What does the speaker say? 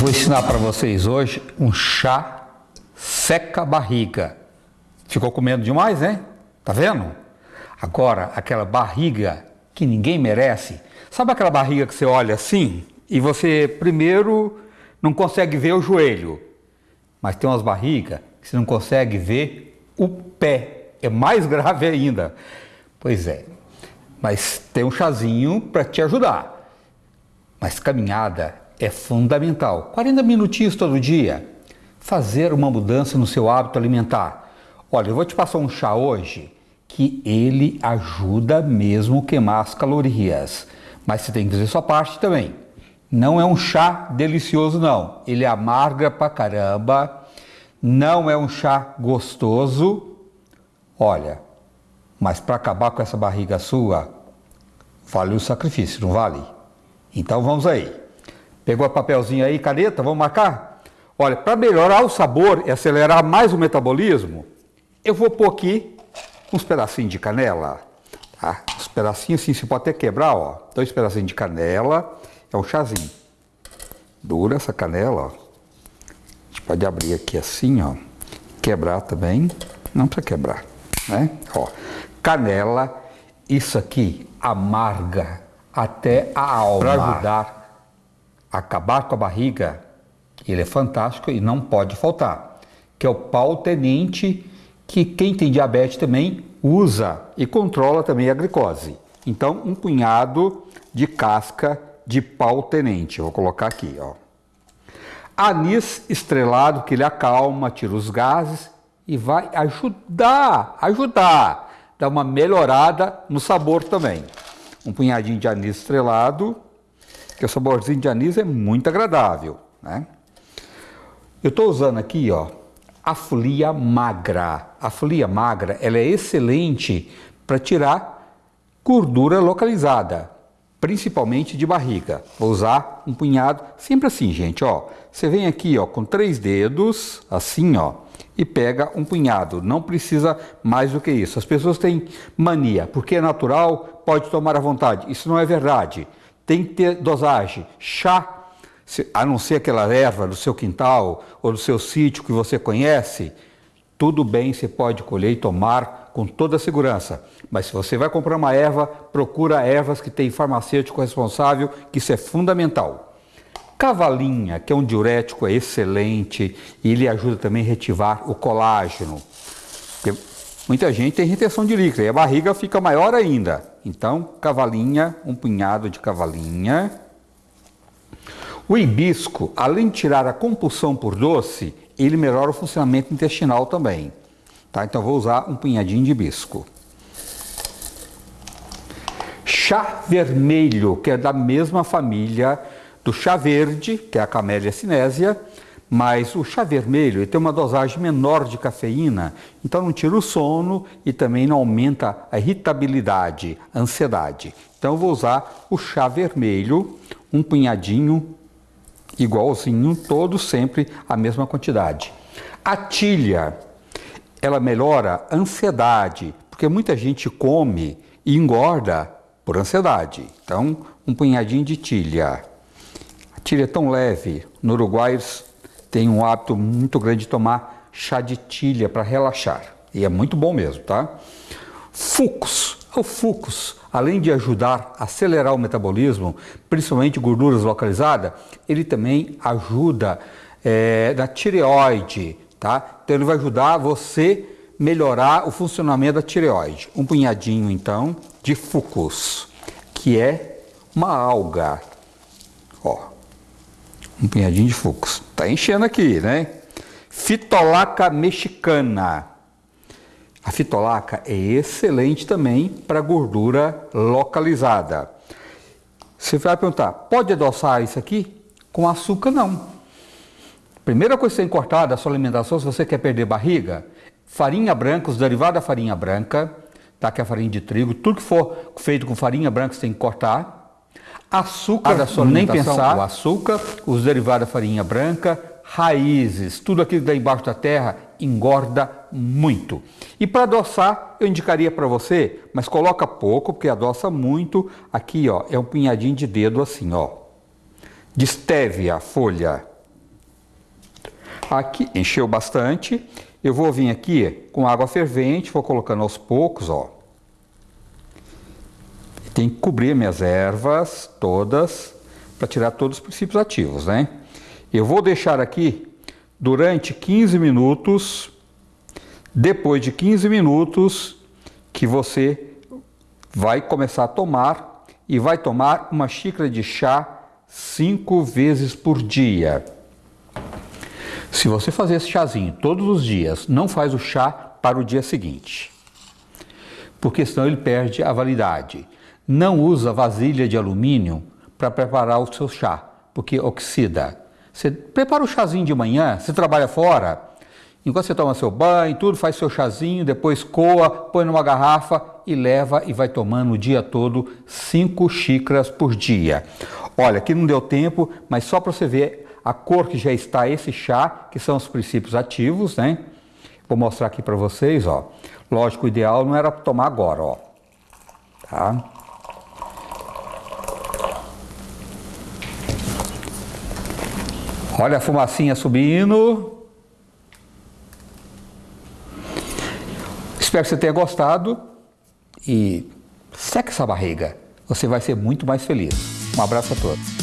Vou ensinar para vocês hoje um chá seca barriga. Ficou com medo demais, né? Tá vendo? Agora, aquela barriga que ninguém merece. Sabe aquela barriga que você olha assim e você primeiro não consegue ver o joelho, mas tem umas barrigas que você não consegue ver o pé. É mais grave ainda. Pois é. Mas tem um chazinho para te ajudar. Mas caminhada é fundamental. 40 minutinhos todo dia. Fazer uma mudança no seu hábito alimentar. Olha, eu vou te passar um chá hoje que ele ajuda mesmo a queimar as calorias. Mas você tem que fazer sua parte também. Não é um chá delicioso não. Ele amarga pra caramba. Não é um chá gostoso. Olha, mas para acabar com essa barriga sua, vale o sacrifício, não vale? Então vamos aí. Pegou o papelzinho aí, caneta, vamos marcar? Olha, para melhorar o sabor e acelerar mais o metabolismo, eu vou pôr aqui uns pedacinhos de canela, tá? Uns pedacinhos assim, você pode até quebrar, ó. Dois pedacinhos de canela, é um chazinho. Dura essa canela, ó. A gente pode abrir aqui assim, ó. Quebrar também, não precisa quebrar, né? Ó, canela, isso aqui amarga até a alma. Para ajudar acabar com a barriga, ele é fantástico e não pode faltar, que é o pau tenente, que quem tem diabetes também usa e controla também a glicose. Então, um punhado de casca de pau tenente, vou colocar aqui, ó. Anis estrelado, que ele acalma, tira os gases e vai ajudar, ajudar, dar uma melhorada no sabor também. Um punhadinho de anis estrelado, que o saborzinho de anis é muito agradável, né? Eu estou usando aqui, ó, a folia magra. A folia magra, ela é excelente para tirar gordura localizada, principalmente de barriga. Vou usar um punhado, sempre assim, gente, ó. Você vem aqui, ó, com três dedos, assim, ó, e pega um punhado. Não precisa mais do que isso. As pessoas têm mania, porque é natural, pode tomar à vontade. Isso não é verdade tem que ter dosagem. Chá, a não ser aquela erva do seu quintal ou do seu sítio que você conhece, tudo bem, você pode colher e tomar com toda segurança. Mas se você vai comprar uma erva, procura ervas que tem farmacêutico responsável, que isso é fundamental. Cavalinha, que é um diurético é excelente e ele ajuda também a retivar o colágeno. Muita gente tem retenção de líquido e a barriga fica maior ainda. Então, cavalinha, um punhado de cavalinha. O hibisco, além de tirar a compulsão por doce, ele melhora o funcionamento intestinal também. Tá? Então, vou usar um punhadinho de hibisco. Chá vermelho, que é da mesma família do chá verde, que é a Camellia cinésia, mas o chá vermelho tem uma dosagem menor de cafeína, então não tira o sono e também não aumenta a irritabilidade, a ansiedade. Então eu vou usar o chá vermelho, um punhadinho igualzinho, todo sempre a mesma quantidade. A tilha, ela melhora a ansiedade, porque muita gente come e engorda por ansiedade. Então, um punhadinho de tilha. A tilha é tão leve, no Uruguai tem um hábito muito grande de tomar chá de tilha para relaxar. E é muito bom mesmo, tá? Fucus. O fucus, além de ajudar a acelerar o metabolismo, principalmente gorduras localizadas, ele também ajuda é, na tireoide, tá? Então ele vai ajudar você melhorar o funcionamento da tireoide. Um punhadinho então de fucus, que é uma alga. Ó, um punhadinho de fucus. Tá enchendo aqui, né? Fitolaca mexicana. A fitolaca é excelente também para gordura localizada. Você vai perguntar, pode adoçar isso aqui? Com açúcar não. Primeira coisa que você tem que cortar da sua alimentação, se você quer perder barriga, farinha branca, os derivados da farinha branca, tá? que é a farinha de trigo, tudo que for feito com farinha branca você tem que cortar. Açúcar nem pensar, o açúcar, os derivados da farinha branca, raízes, tudo aquilo que está embaixo da terra engorda muito. E para adoçar, eu indicaria para você, mas coloca pouco, porque adoça muito. Aqui, ó, é um punhadinho de dedo assim, ó. De stevia, folha, Aqui encheu bastante. Eu vou vir aqui com água fervente, vou colocando aos poucos, ó. Tem que cobrir minhas ervas todas para tirar todos os princípios ativos, né? Eu vou deixar aqui durante 15 minutos. Depois de 15 minutos que você vai começar a tomar e vai tomar uma xícara de chá cinco vezes por dia. Se você fazer esse chazinho todos os dias, não faz o chá para o dia seguinte, porque senão ele perde a validade. Não usa vasilha de alumínio para preparar o seu chá, porque oxida. Você prepara o chazinho de manhã, você trabalha fora, enquanto você toma seu banho, tudo, faz seu chazinho, depois coa, põe numa garrafa e leva e vai tomando o dia todo cinco xícaras por dia. Olha, aqui não deu tempo, mas só para você ver a cor que já está esse chá, que são os princípios ativos, né? Vou mostrar aqui para vocês, ó. Lógico, o ideal não era tomar agora, ó. Tá? Olha a fumacinha subindo. Espero que você tenha gostado e seque essa barriga. Você vai ser muito mais feliz. Um abraço a todos.